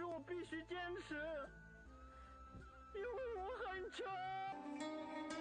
可是我必须坚持因为我很穷。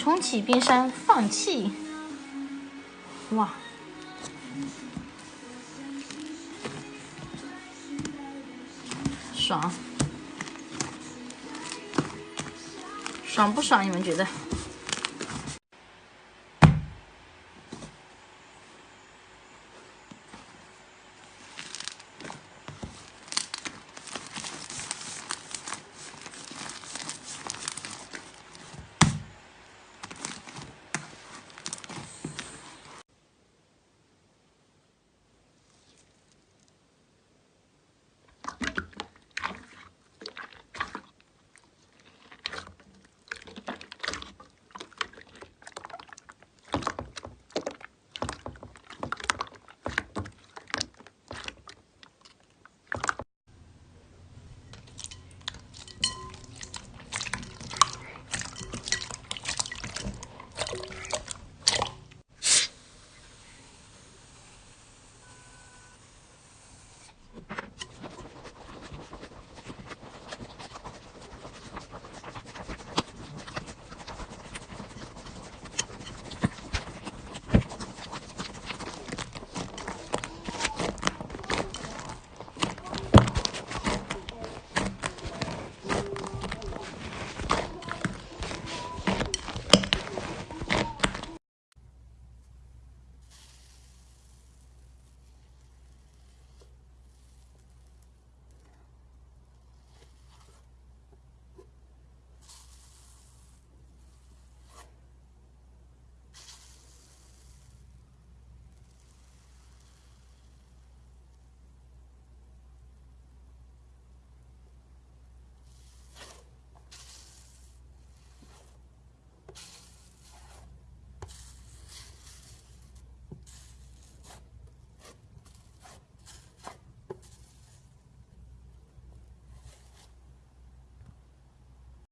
重启冰山，放弃。哇，爽，爽不爽？你们觉得？